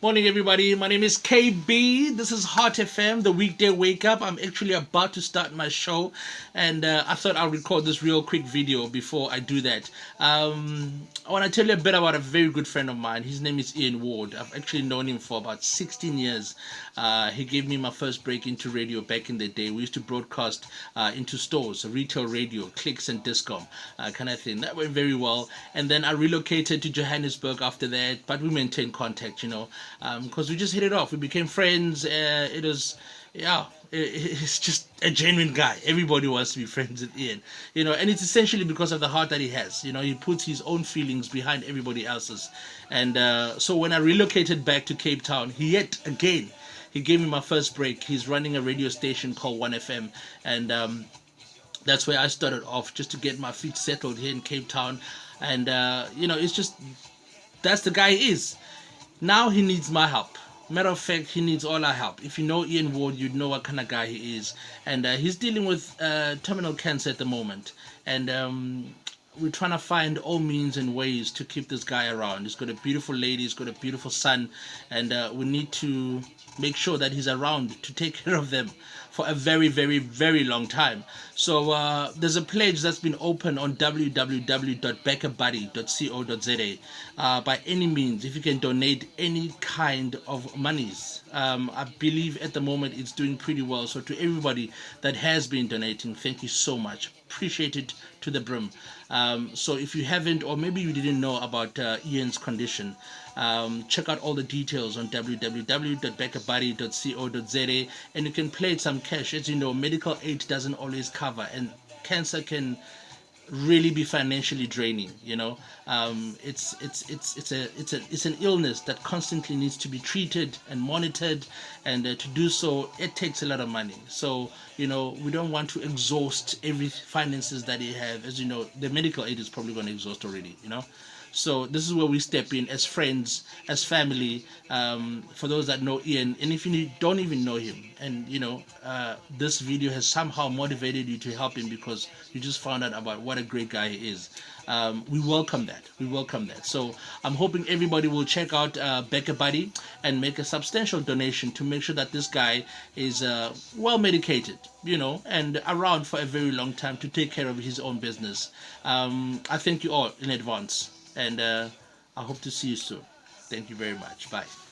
Morning, everybody. My name is KB. This is Hot FM, the weekday wake up. I'm actually about to start my show, and uh, I thought I'll record this real quick video before I do that. Um, I want to tell you a bit about a very good friend of mine. His name is Ian Ward. I've actually known him for about 16 years. Uh, he gave me my first break into radio back in the day. We used to broadcast uh, into stores, retail radio, clicks and Dis-Chem, uh, kind of thing. That went very well. And then I relocated to Johannesburg after that, but we maintained contact, you know because um, we just hit it off. We became friends. Uh, it was, yeah, it, it's just a genuine guy. Everybody wants to be friends with Ian, you know, and it's essentially because of the heart that he has. You know, he puts his own feelings behind everybody else's. And uh, so when I relocated back to Cape Town, he yet again, he gave me my first break. He's running a radio station called 1FM, and um, that's where I started off just to get my feet settled here in Cape Town. And uh, you know, it's just that's the guy he is. Now he needs my help. Matter of fact, he needs all our help. If you know Ian Ward, you'd know what kind of guy he is. And uh, he's dealing with uh, terminal cancer at the moment. And um, we're trying to find all means and ways to keep this guy around. He's got a beautiful lady, he's got a beautiful son, and uh, we need to make sure that he's around to take care of them for a very, very, very long time. So uh, there's a pledge that's been open on www.backabuddy.co.za. Uh, by any means, if you can donate any kind of monies, um, I believe at the moment it's doing pretty well. So to everybody that has been donating, thank you so much. Appreciate it to the brim. Um, so if you haven't, or maybe you didn't know about uh, Ian's condition, um, check out all the details on www.backabuddy.co.za and you can play some cash. As you know, medical aid doesn't always cover, and cancer can really be financially draining you know? Um, it's it's it's it's a it's a it's an illness that constantly needs to be treated and monitored and uh, to do so it takes a lot of money. So you know we don't want to exhaust every finances that you have. As you know the medical aid is probably going to exhaust already you know? So this is where we step in as friends, as family. Um, for those that know Ian, and if you don't even know him, and you know uh, this video has somehow motivated you to help him because you just found out about what a great guy he is. Um, we welcome that. We welcome that. So I'm hoping everybody will check out uh, BackaBuddy and make a substantial donation to make sure that this guy is uh, well medicated, you know, and around for a very long time to take care of his own business. Um, I thank you all in advance and uh, I hope to see you soon. Thank you very much. Bye.